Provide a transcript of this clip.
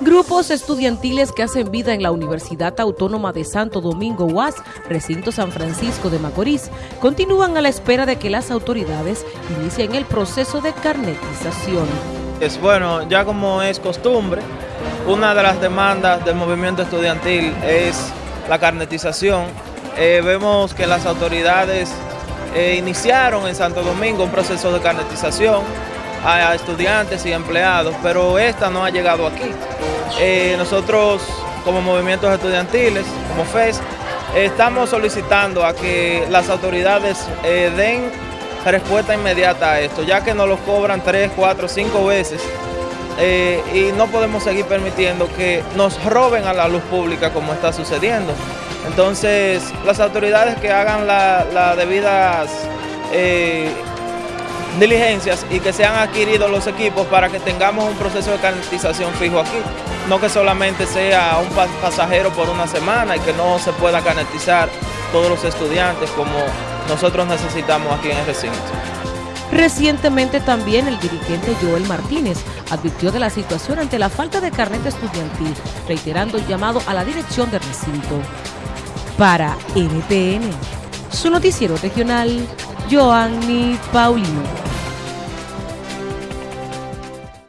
Grupos estudiantiles que hacen vida en la Universidad Autónoma de Santo Domingo UAS, recinto San Francisco de Macorís, continúan a la espera de que las autoridades inicien el proceso de carnetización. Es bueno, ya como es costumbre, una de las demandas del movimiento estudiantil es la carnetización. Eh, vemos que las autoridades eh, iniciaron en Santo Domingo un proceso de carnetización a estudiantes y empleados, pero esta no ha llegado aquí. Eh, nosotros como movimientos estudiantiles, como FES, estamos solicitando a que las autoridades eh, den respuesta inmediata a esto, ya que nos lo cobran tres, cuatro, cinco veces eh, y no podemos seguir permitiendo que nos roben a la luz pública como está sucediendo. Entonces, las autoridades que hagan las debidas diligencias y que sean adquiridos los equipos para que tengamos un proceso de carnetización fijo aquí. No que solamente sea un pasajero por una semana y que no se pueda carnetizar todos los estudiantes como nosotros necesitamos aquí en el recinto. Recientemente también el dirigente Joel Martínez advirtió de la situación ante la falta de carnet estudiantil, reiterando el llamado a la dirección del recinto. Para NTN, su noticiero regional, Joanny Paulino.